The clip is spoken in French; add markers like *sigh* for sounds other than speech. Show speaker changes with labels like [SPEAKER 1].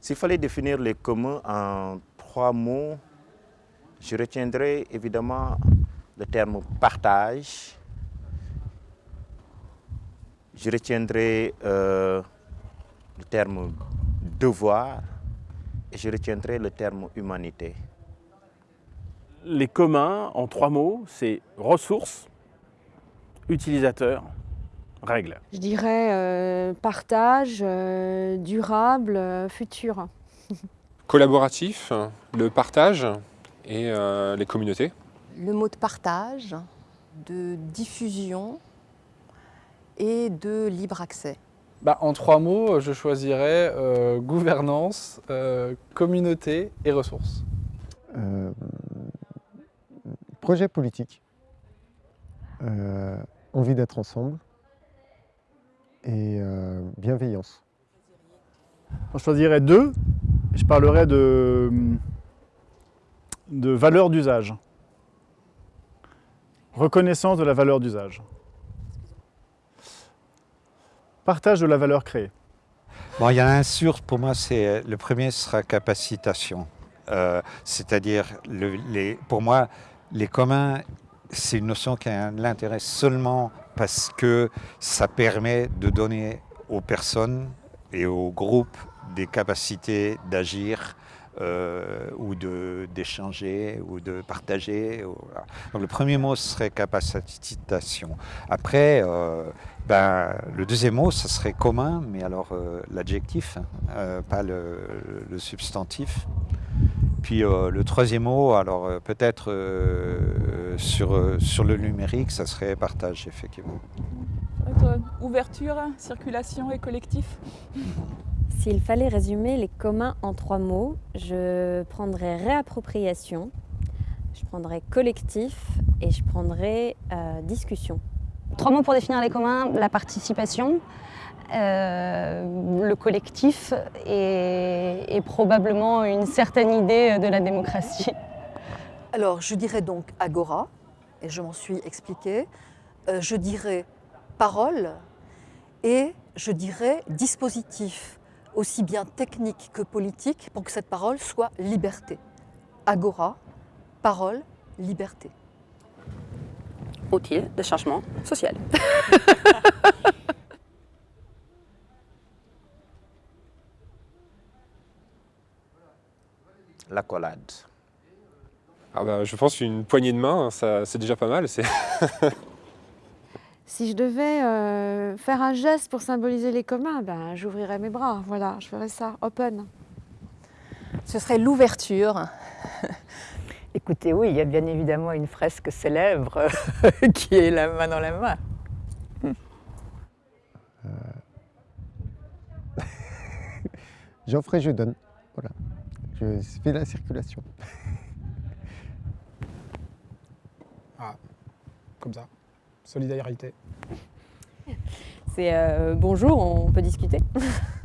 [SPEAKER 1] S'il fallait définir les communs en trois mots, je retiendrai évidemment le terme partage, je retiendrai euh, le terme devoir et je retiendrai le terme humanité.
[SPEAKER 2] Les communs, en trois mots, c'est ressources, utilisateurs, règles.
[SPEAKER 3] Je dirais euh, partage, euh, durable, euh, futur.
[SPEAKER 4] Collaboratif, le partage et euh, les communautés.
[SPEAKER 5] le mot de partage, de diffusion et de libre accès.
[SPEAKER 6] Bah, en trois mots, je choisirais euh, gouvernance, euh, communauté et ressources.
[SPEAKER 7] Euh, projet politique, euh, envie d'être ensemble et euh, bienveillance.
[SPEAKER 8] Je choisirais deux. Je parlerai de, de valeur d'usage. Reconnaissance de la valeur d'usage. Partage de la valeur créée.
[SPEAKER 9] Bon, il y en a un sûr, pour moi, c'est le premier sera capacitation. Euh, C'est-à-dire, pour moi, les communs, c'est une notion qui a seulement parce que ça permet de donner aux personnes et aux groupes des capacités d'agir euh, ou d'échanger ou de partager. Donc le premier mot serait capacitation. Après, euh, ben, le deuxième mot, ça serait commun, mais alors euh, l'adjectif, hein, euh, pas le substantif. Puis euh, le troisième mot, alors euh, peut-être euh, sur, sur le numérique, ça serait partage, effectivement.
[SPEAKER 10] Ouverture, circulation et collectif?
[SPEAKER 11] S'il fallait résumer les communs en trois mots, je prendrais réappropriation, je prendrais collectif et je prendrais euh, discussion.
[SPEAKER 12] Trois mots pour définir les communs, la participation, euh, le collectif et, probablement une certaine idée de la démocratie.
[SPEAKER 5] Alors, je dirais donc agora, et je m'en suis expliqué. Euh, je dirais parole et je dirais dispositif, aussi bien technique que politique, pour que cette parole soit liberté. Agora, parole, liberté.
[SPEAKER 10] Outil de changement social. *laughs*
[SPEAKER 1] L'accolade.
[SPEAKER 4] Ah bah, je pense qu'une poignée de main, hein, ça- c'est déjà pas mal. c'est- *laughs*
[SPEAKER 3] Si je devais euh, faire un geste pour symboliser les communs, ben, j'ouvrirais mes bras. Voilà, je ferais ça, open.
[SPEAKER 5] Ce serait l'ouverture. *laughs*
[SPEAKER 13] Écoutez, oui, il y a bien évidemment une fresque célèbre *laughs* qui est la main dans la main. *laughs*
[SPEAKER 7] J'offre et je donne. Voilà. Je fais la circulation.
[SPEAKER 14] Ah, comme ça. Solidarité.
[SPEAKER 11] C'est euh, bonjour, on peut discuter. *laughs*